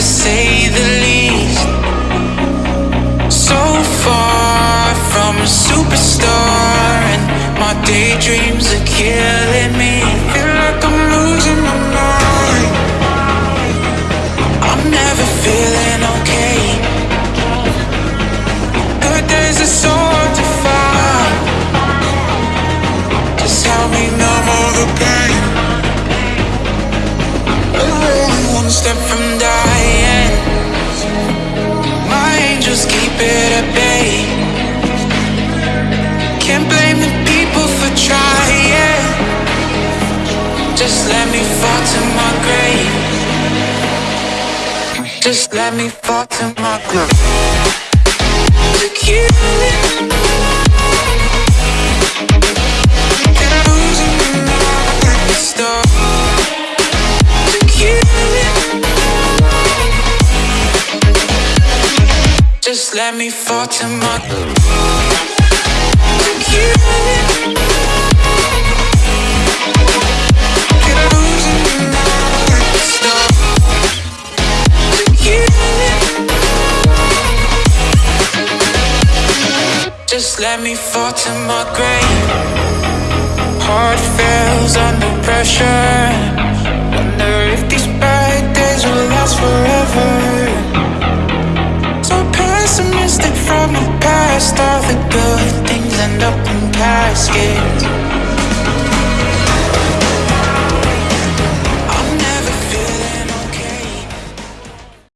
to say the least. So far from a superstar, and my daydreams are killing me. Let me fall to my grave. Just let me fall to my grave. Kill it. Just let me fall to my Just let me fall to my grave. Heart fails under pressure. Wonder if these bad days will last forever. So pessimistic from the past. All the good things end up in caskets.